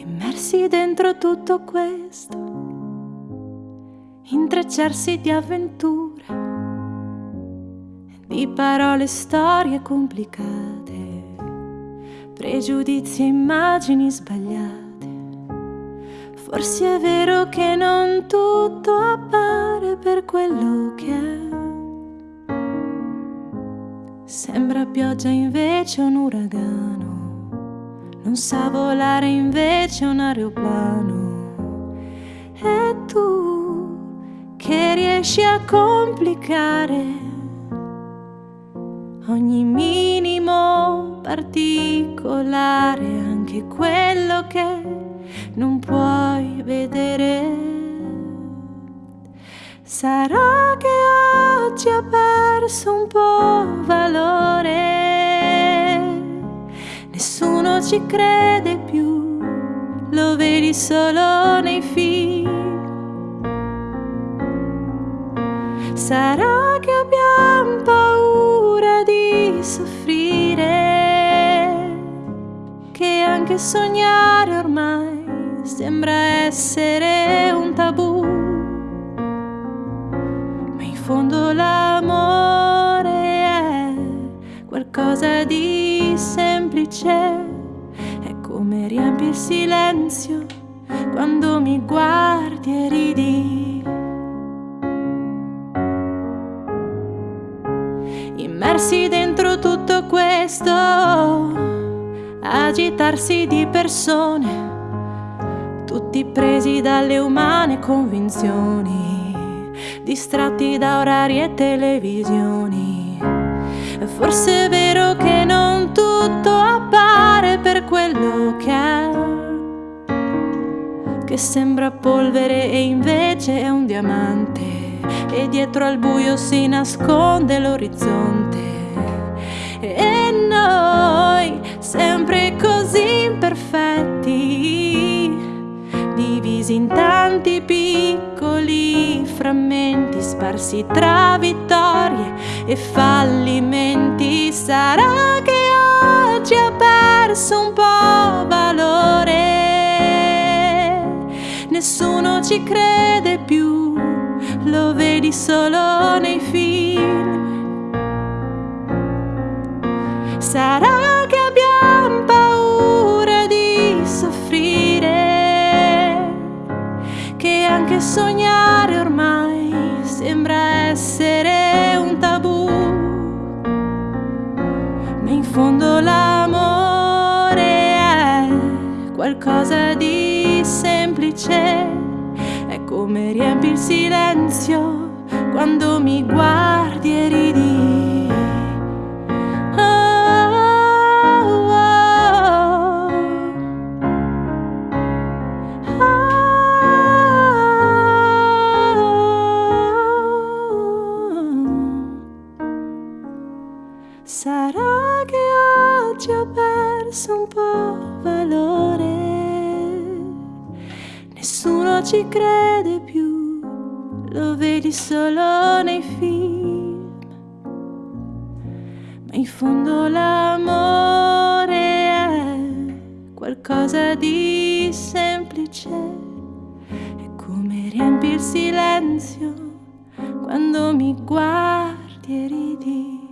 immersi dentro tutto questo, intrecciarsi di avventure, di parole, storie complicate, pregiudizi e immagini sbagliate. Forse è vero che non tutto appare per quello che è. Sembra pioggia invece un uragano non sa volare invece un aeroplano. E tu che riesci a complicare ogni minimo particolare, anche quello che non puoi vedere. Sarà che oggi ha perso un po' ci crede più, lo vedi solo nei film. Sarà che abbiamo paura di soffrire, che anche sognare ormai sembra essere un tabù. Ma in fondo l'amore è qualcosa di semplice come riempi il silenzio quando mi guardi e ridi. Immersi dentro tutto questo, agitarsi di persone, tutti presi dalle umane convinzioni, distratti da orari e televisioni. Forse è vero che non tutto appare per quello che sembra polvere e invece è un diamante, e dietro al buio si nasconde l'orizzonte. E noi, sempre così imperfetti, divisi in tanti piccoli frammenti sparsi tra vittorie e fallimenti, sarà che oggi ha perso un po' ci crede più, lo vedi solo nei film. Sarà che abbiamo paura di soffrire, che anche sognare ormai sembra essere un tabù. Ma in fondo l'amore è qualcosa di semplice, come riempi il silenzio quando mi guardi e ridi. Oh, oh, oh. Sarà che oggi ho perso un po' valore. Nessuno ci crede più, lo vedi solo nei film. Ma in fondo l'amore è qualcosa di semplice. È come riempi il silenzio quando mi guardi e ridi.